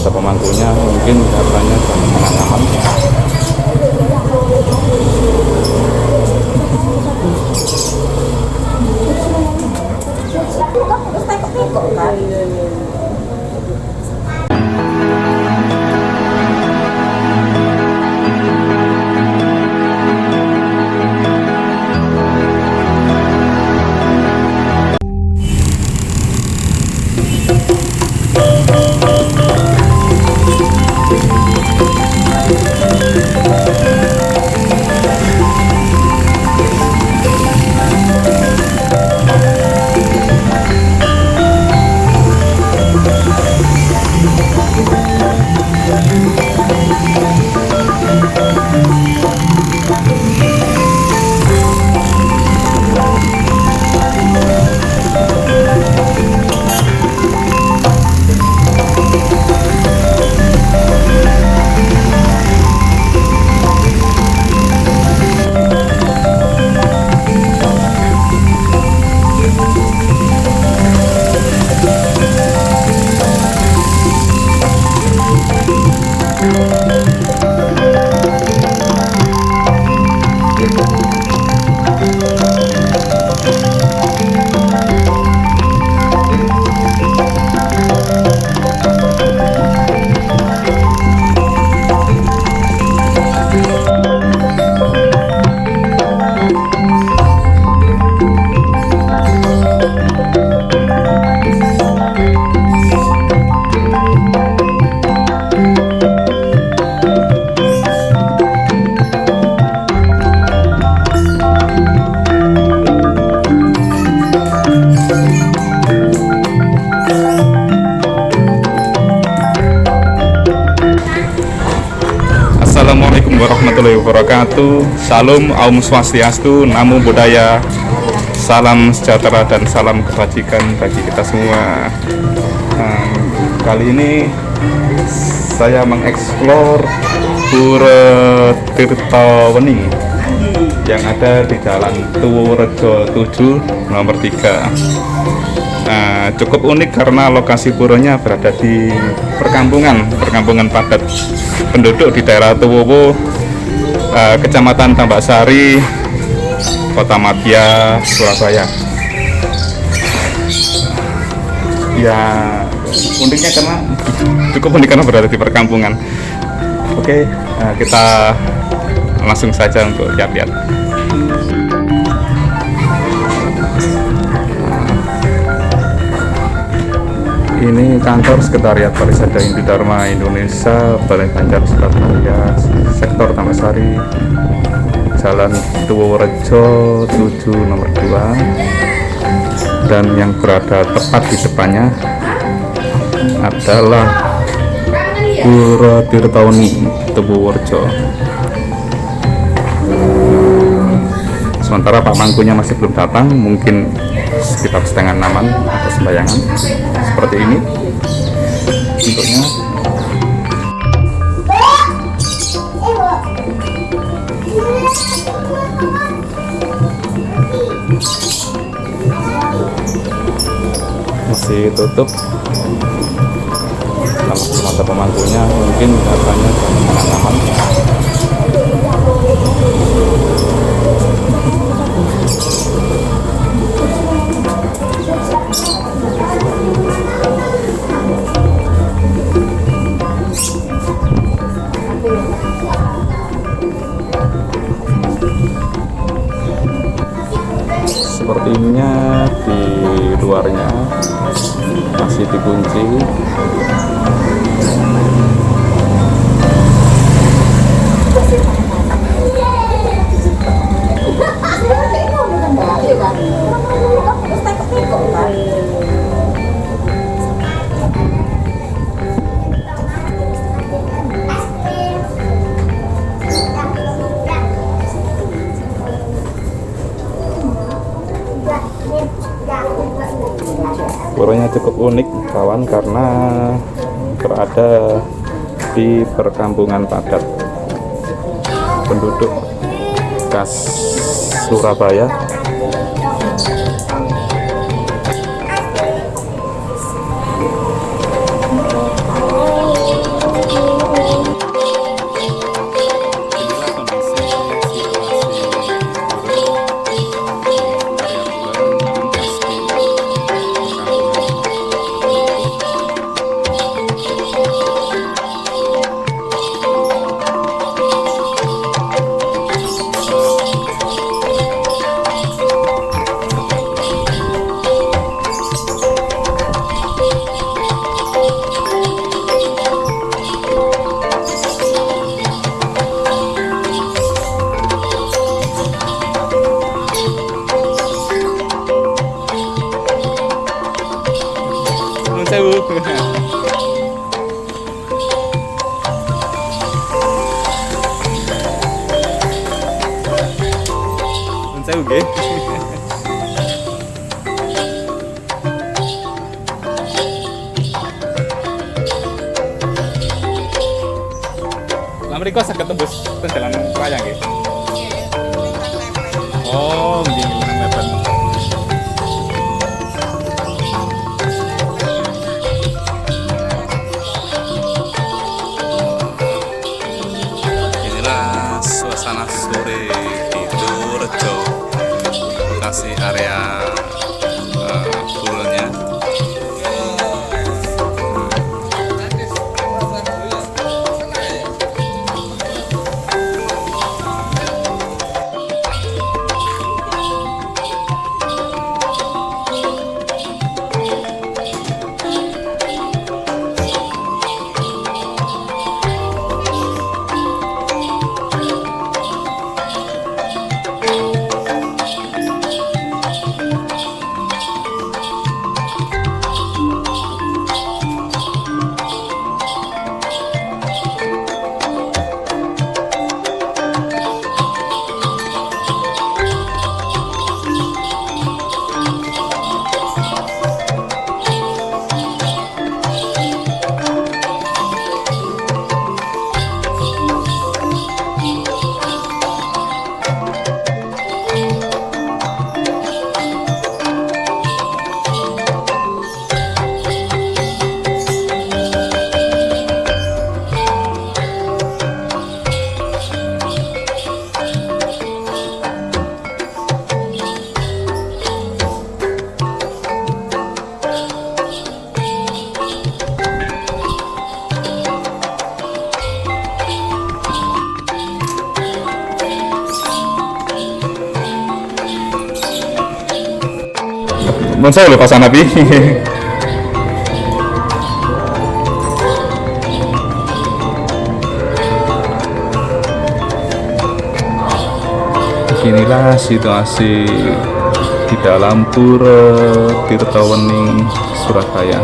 mata pemangkunya mungkin katanya sangat aman Assalamualaikum warahmatullahi wabarakatuh. Salam Aum Swastiastu Namo Buddhaya. Salam sejahtera dan salam kebajikan bagi kita semua. Nah, Kali ini saya mengeksplor Pura Tirta Wening yang ada di Jalan Tuworejo 7 nomor 3 Nah, cukup unik karena lokasi puranya berada di perkampungan, perkampungan padat penduduk di daerah Tuwowo, eh, Kecamatan Tambak Sari, Kota Madya, Surabaya. Ya, uniknya karena cukup unik karena berada di perkampungan. Oke, eh, kita langsung saja untuk lihat-lihat. Ini kantor Sekretariat Parisada Hindu Dharma Indonesia, Balai Banjar Surabaya, Sektor Tamasari, Jalan Tuworejo 7 nomor 2 dan yang berada tepat di depannya adalah Pura Tirtaweni Tuworejo sementara Pak Mangkunya masih belum datang mungkin sekitar setengah enaman atau sembayangan. Seperti ini. Bentuknya. Masih tutup. Kalau mata pemangkunya mungkin katanya sangat aman karena berada di perkampungan padat. Penduduk khas Surabaya Nun sewu nggih. Lah mriko saged tembus ten dalan raya. Oh, nggih nang. Inilah suasana sore lokasi Non saya lho Pak Sanapi. Beginilah situasi di dalam Pura Tirtawening Surabaya.